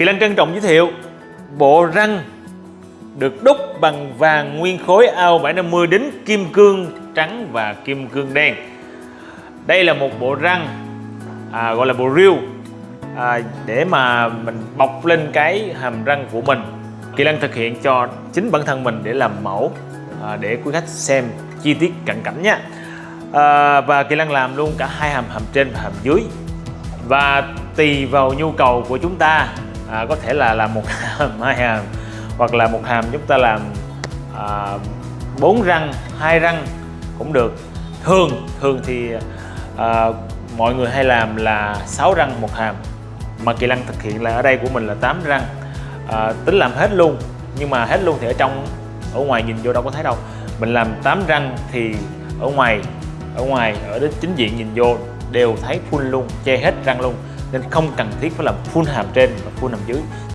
Kỳ Lan trân trọng giới thiệu bộ răng được đúc bằng vàng nguyên khối AO750 đến kim cương trắng và kim cương đen. Đây là một bộ răng à, gọi là bộ riêu à, để mà mình bọc lên cái hàm răng của mình. Kỳ Lan thực hiện cho chính bản thân mình để làm mẫu à, để quý khách xem chi tiết cận cảnh nha. À, và Kỳ Lan làm luôn cả hai hàm hàm trên và hàm dưới và tùy vào nhu cầu của chúng ta à, có thể là làm một hàm hai hàm hoặc là một hàm chúng ta làm à, bốn răng hai răng cũng được. Thường thường thì à, mọi người hay làm là 6 răng một hàm. Mà kỳ lăng thực hiện là ở đây của mình là 8 răng. À, tính làm hết luôn nhưng mà hết luôn thì ở trong ở ngoài nhìn vô đâu có thấy đâu. Mình làm 8 răng thì ở ngoài ở ngoài ở đến chính diện nhìn vô đều thấy full luôn che hết răng luôn nên không cần thiết phải làm full hàm trên và full hàm dưới.